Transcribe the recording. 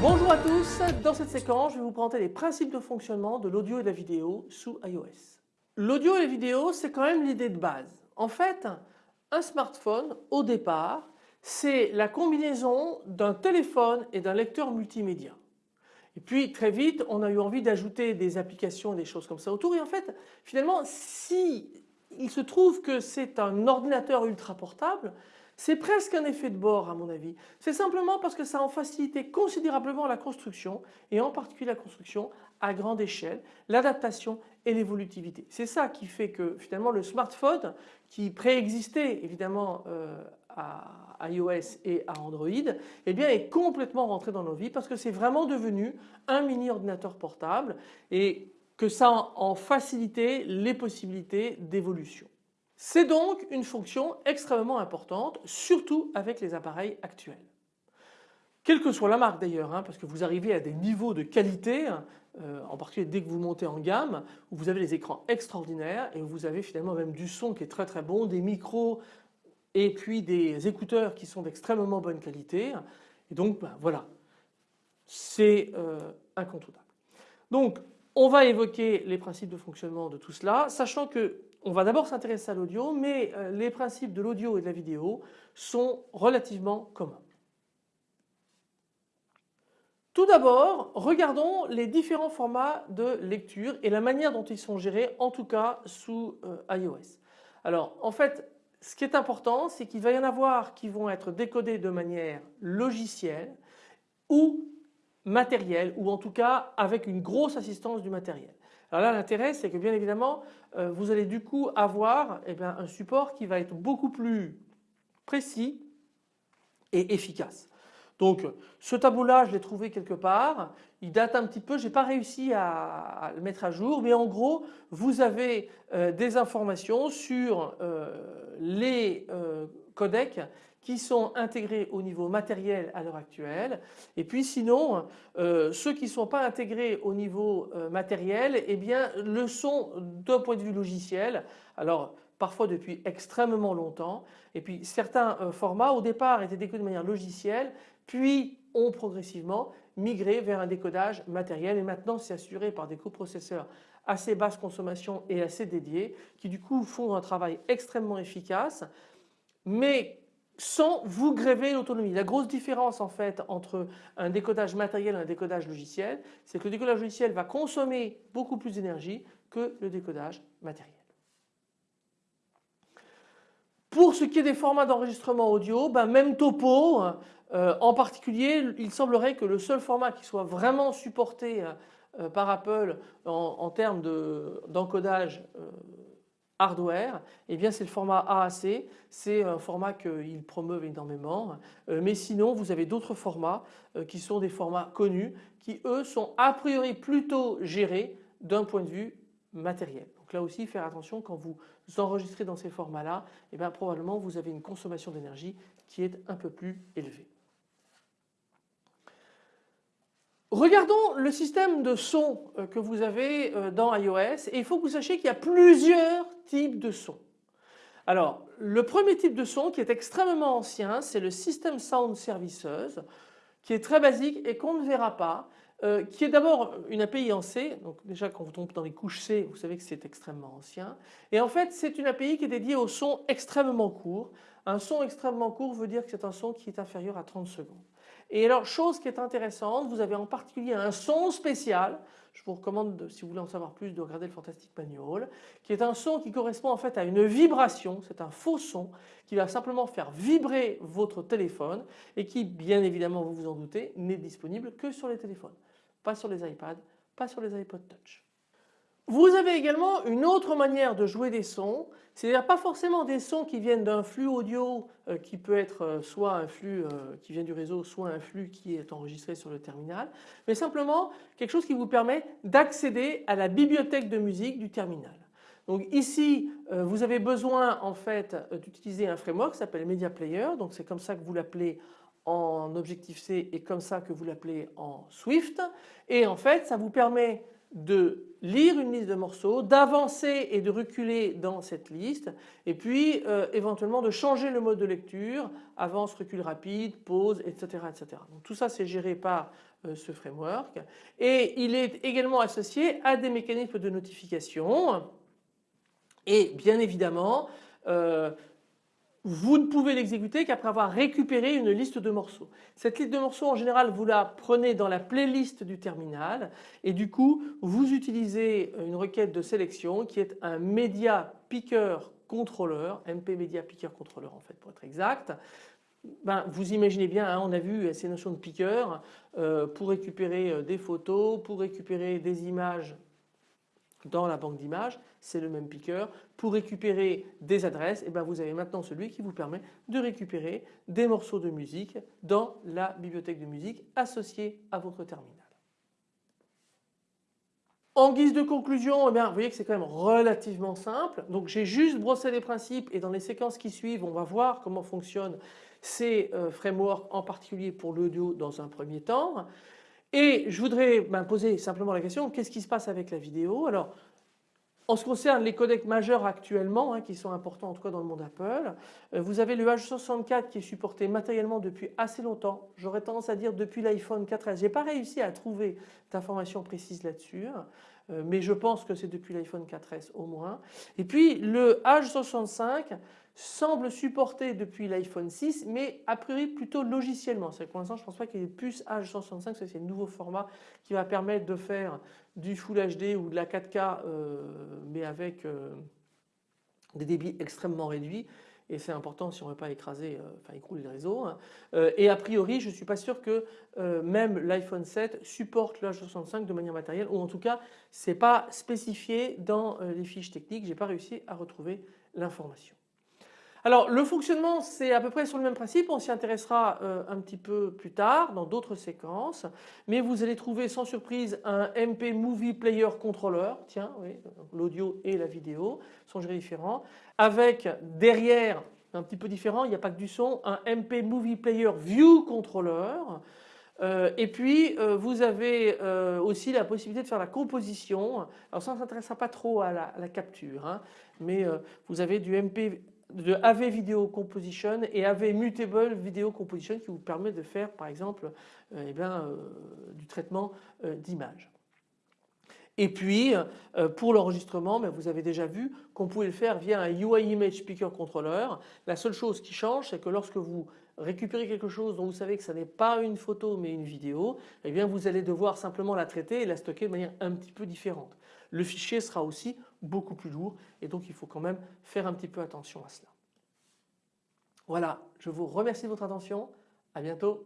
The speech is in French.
Bonjour à tous, dans cette séquence je vais vous présenter les principes de fonctionnement de l'audio et de la vidéo sous iOS. L'audio et la vidéo c'est quand même l'idée de base. En fait un smartphone au départ c'est la combinaison d'un téléphone et d'un lecteur multimédia. Et puis très vite on a eu envie d'ajouter des applications des choses comme ça autour et en fait finalement si il se trouve que c'est un ordinateur ultra portable c'est presque un effet de bord à mon avis. C'est simplement parce que ça a facilité considérablement la construction et en particulier la construction à grande échelle, l'adaptation et l'évolutivité. C'est ça qui fait que finalement le smartphone qui préexistait évidemment euh, à iOS et à Android eh bien est complètement rentré dans nos vies parce que c'est vraiment devenu un mini ordinateur portable et que ça en facilité les possibilités d'évolution. C'est donc une fonction extrêmement importante, surtout avec les appareils actuels. Quelle que soit la marque d'ailleurs, hein, parce que vous arrivez à des niveaux de qualité, euh, en particulier dès que vous montez en gamme, où vous avez des écrans extraordinaires et où vous avez finalement même du son qui est très très bon, des micros et puis des écouteurs qui sont d'extrêmement bonne qualité. Et donc ben, voilà, c'est euh, incontournable. Donc on va évoquer les principes de fonctionnement de tout cela, sachant que on va d'abord s'intéresser à l'audio, mais euh, les principes de l'audio et de la vidéo sont relativement communs. Tout d'abord, regardons les différents formats de lecture et la manière dont ils sont gérés, en tout cas sous euh, iOS. Alors en fait, ce qui est important, c'est qu'il va y en avoir qui vont être décodés de manière logicielle ou matérielle ou en tout cas avec une grosse assistance du matériel. Alors là l'intérêt c'est que bien évidemment euh, vous allez du coup avoir eh un support qui va être beaucoup plus précis et efficace. Donc ce tableau là je l'ai trouvé quelque part, il date un petit peu, je n'ai pas réussi à, le mettre à jour. Mais en gros vous avez euh, des informations sur euh, les codecs qui sont intégrés au niveau matériel à l'heure actuelle. Et puis sinon euh, ceux qui ne sont pas intégrés au niveau euh, matériel eh bien le sont d'un point de vue logiciel. Alors parfois depuis extrêmement longtemps. Et puis certains euh, formats au départ étaient décodés de manière logicielle puis ont progressivement migré vers un décodage matériel et maintenant c'est assuré par des coprocesseurs assez basse consommation et assez dédiés qui du coup font un travail extrêmement efficace mais sans vous gréver l'autonomie. La grosse différence en fait entre un décodage matériel et un décodage logiciel, c'est que le décodage logiciel va consommer beaucoup plus d'énergie que le décodage matériel. Pour ce qui est des formats d'enregistrement audio, ben même topo, euh, en particulier il semblerait que le seul format qui soit vraiment supporté euh, par Apple en, termes d'encodage euh, hardware, eh bien c'est le format AAC, c'est un format qu'ils promeuvent énormément. Euh, mais sinon vous avez d'autres formats euh, qui sont des formats connus qui eux sont a priori plutôt gérés d'un point de vue matériel. Donc là aussi faire attention quand vous enregistrez dans ces formats là, eh bien probablement vous avez une consommation d'énergie qui est un peu plus élevée. Regardons le système de son euh, que vous avez euh, dans iOS et il faut que vous sachiez qu'il y a plusieurs types de sons. Alors le premier type de son qui est extrêmement ancien c'est le System Sound Services qui est très basique et qu'on ne verra pas euh, qui est d'abord une API en C, donc déjà quand vous tombez dans les couches C vous savez que c'est extrêmement ancien et en fait c'est une API qui est dédiée au son extrêmement court. Un son extrêmement court veut dire que c'est un son qui est inférieur à 30 secondes. Et alors chose qui est intéressante, vous avez en particulier un son spécial, je vous recommande si vous voulez en savoir plus de regarder le Fantastic Manual, qui est un son qui correspond en fait à une vibration, c'est un faux son qui va simplement faire vibrer votre téléphone et qui bien évidemment vous vous en doutez n'est disponible que sur les téléphones, pas sur les iPads, pas sur les iPod Touch. Vous avez également une autre manière de jouer des sons, c'est-à-dire pas forcément des sons qui viennent d'un flux audio euh, qui peut être euh, soit un flux euh, qui vient du réseau, soit un flux qui est enregistré sur le terminal, mais simplement quelque chose qui vous permet d'accéder à la bibliothèque de musique du terminal. Donc ici vous avez besoin en fait d'utiliser un framework qui s'appelle Media Player, donc c'est comme ça que vous l'appelez en Objective-C et comme ça que vous l'appelez en Swift et en fait ça vous permet de lire une liste de morceaux, d'avancer et de reculer dans cette liste et puis euh, éventuellement de changer le mode de lecture, avance, recul rapide, pause, etc. etc. Tout ça c'est géré par euh, ce framework et il est également associé à des mécanismes de notification et bien évidemment euh, vous ne pouvez l'exécuter qu'après avoir récupéré une liste de morceaux. Cette liste de morceaux en général vous la prenez dans la playlist du terminal et du coup vous utilisez une requête de sélection qui est un media picker controller, MP media picker controller en fait pour être exact. Ben, vous imaginez bien, hein, on a vu ces notions de picker euh, pour récupérer euh, des photos, pour récupérer des images dans la banque d'images, c'est le même picker. Pour récupérer des adresses, eh bien vous avez maintenant celui qui vous permet de récupérer des morceaux de musique dans la bibliothèque de musique associée à votre terminal. En guise de conclusion, eh bien, vous voyez que c'est quand même relativement simple. Donc j'ai juste brossé les principes et dans les séquences qui suivent, on va voir comment fonctionnent ces euh, frameworks en particulier pour l'audio dans un premier temps. Et je voudrais ben, poser simplement la question, qu'est-ce qui se passe avec la vidéo? Alors, en ce qui concerne les codecs majeurs actuellement, hein, qui sont importants en tout cas dans le monde Apple, euh, vous avez le H64 qui est supporté matériellement depuis assez longtemps. J'aurais tendance à dire depuis l'iPhone 4S. J'ai pas réussi à trouver d'informations précises là-dessus, mais je pense que c'est depuis l'iPhone 4S au moins. Et puis le H65 semble supporter depuis l'iPhone 6 mais a priori plutôt logiciellement. C'est pour l'instant je ne pense pas qu'il y ait plus H165, c'est le nouveau format qui va permettre de faire du Full HD ou de la 4K euh, mais avec euh, des débits extrêmement réduits et c'est important si on ne veut pas écraser, euh, enfin écrouler le réseau. Hein. et a priori je ne suis pas sûr que même l'iPhone 7 supporte le H265 de manière matérielle ou en tout cas ce n'est pas spécifié dans les fiches techniques, je n'ai pas réussi à retrouver l'information. Alors le fonctionnement c'est à peu près sur le même principe, on s'y intéressera euh, un petit peu plus tard dans d'autres séquences, mais vous allez trouver sans surprise un MP Movie Player Controller, tiens oui, l'audio et la vidéo sont gérés différents, avec derrière un petit peu différent, il n'y a pas que du son, un MP Movie Player View Controller, euh, et puis euh, vous avez aussi la possibilité de faire la composition. Alors ça ne s'intéressera pas trop à la, capture, hein, mais vous avez du MP de AV Video Composition et AV Mutable Video Composition qui vous permet de faire par exemple euh, eh bien, euh, du traitement euh, d'images. Et puis pour l'enregistrement, ben, vous avez déjà vu qu'on pouvait le faire via un UI Image Speaker Controller. La seule chose qui change c'est que lorsque vous récupérez quelque chose dont vous savez que ce n'est pas une photo mais une vidéo, eh bien vous allez devoir simplement la traiter et la stocker de manière un petit peu différente le fichier sera aussi beaucoup plus lourd et donc il faut quand même faire un petit peu attention à cela. Voilà, je vous remercie de votre attention, à bientôt.